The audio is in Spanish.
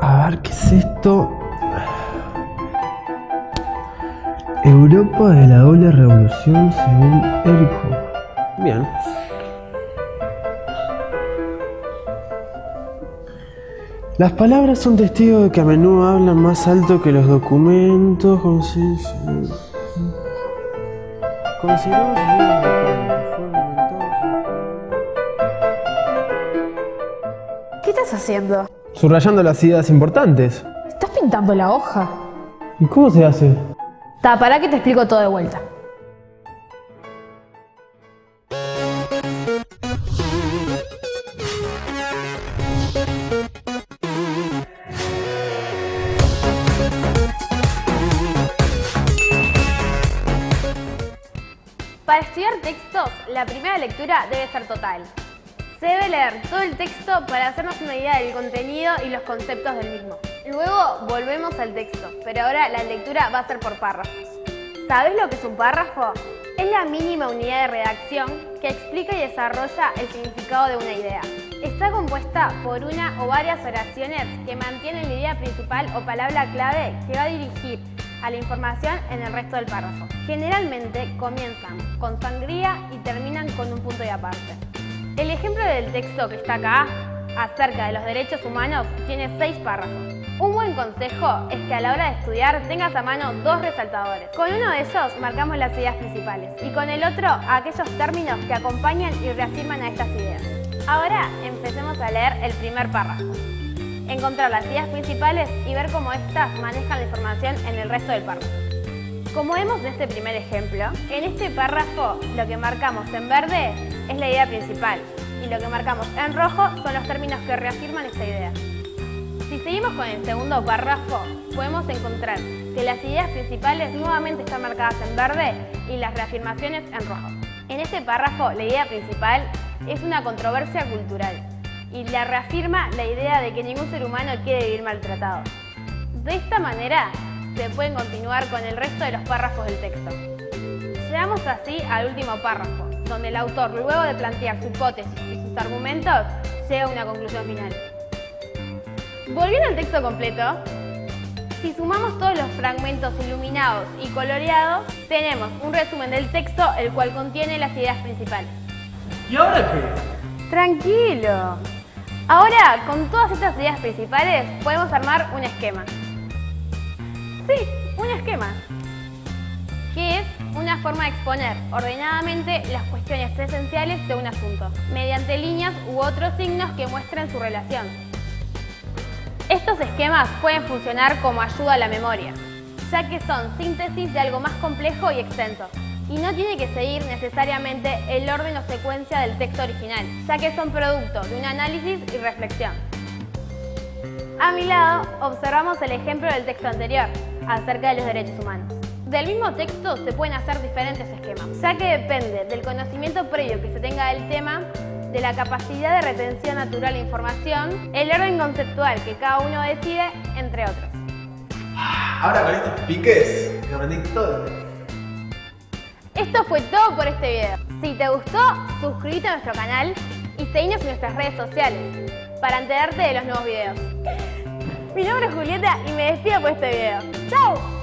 A ver, ¿qué es esto? Europa de la doble revolución según Eric Hoover. Bien. Las palabras son testigos de que a menudo hablan más alto que los documentos. Consideramos ¿Qué estás haciendo? Subrayando las ideas importantes. ¿Estás pintando la hoja? ¿Y cómo se hace? Ta, para que te explico todo de vuelta. Para estudiar textos, la primera lectura debe ser total. Se debe leer todo el texto para hacernos una idea del contenido y los conceptos del mismo. Luego volvemos al texto, pero ahora la lectura va a ser por párrafos. ¿Sabes lo que es un párrafo? Es la mínima unidad de redacción que explica y desarrolla el significado de una idea. Está compuesta por una o varias oraciones que mantienen la idea principal o palabra clave que va a dirigir a la información en el resto del párrafo. Generalmente comienzan con sangría y terminan con un punto de aparte. El ejemplo del texto que está acá, acerca de los derechos humanos, tiene seis párrafos. Un buen consejo es que a la hora de estudiar tengas a mano dos resaltadores. Con uno de ellos marcamos las ideas principales y con el otro aquellos términos que acompañan y reafirman a estas ideas. Ahora empecemos a leer el primer párrafo encontrar las ideas principales y ver cómo éstas manejan la información en el resto del párrafo. Como vemos en este primer ejemplo, en este párrafo lo que marcamos en verde es la idea principal y lo que marcamos en rojo son los términos que reafirman esta idea. Si seguimos con el segundo párrafo, podemos encontrar que las ideas principales nuevamente están marcadas en verde y las reafirmaciones en rojo. En este párrafo, la idea principal es una controversia cultural y la reafirma la idea de que ningún ser humano quiere vivir maltratado. De esta manera, se pueden continuar con el resto de los párrafos del texto. Llegamos así al último párrafo, donde el autor, luego de plantear su hipótesis y sus argumentos, llega a una conclusión final. Volviendo al texto completo, si sumamos todos los fragmentos iluminados y coloreados, tenemos un resumen del texto el cual contiene las ideas principales. ¿Y ahora qué? Tranquilo. Ahora, con todas estas ideas principales, podemos armar un esquema. Sí, un esquema. Que es una forma de exponer ordenadamente las cuestiones esenciales de un asunto, mediante líneas u otros signos que muestren su relación. Estos esquemas pueden funcionar como ayuda a la memoria, ya que son síntesis de algo más complejo y extenso, y no tiene que seguir necesariamente el orden o secuencia del texto original, ya que son producto de un análisis y reflexión. A mi lado observamos el ejemplo del texto anterior, acerca de los derechos humanos. Del mismo texto se pueden hacer diferentes esquemas, ya que depende del conocimiento previo que se tenga del tema, de la capacidad de retención natural de información, el orden conceptual que cada uno decide, entre otros. Ahora con estos piques, me aprendí todo. Esto fue todo por este video. Si te gustó, suscríbete a nuestro canal y seguinos en nuestras redes sociales para enterarte de los nuevos videos. Mi nombre es Julieta y me despido por este video. ¡Chao!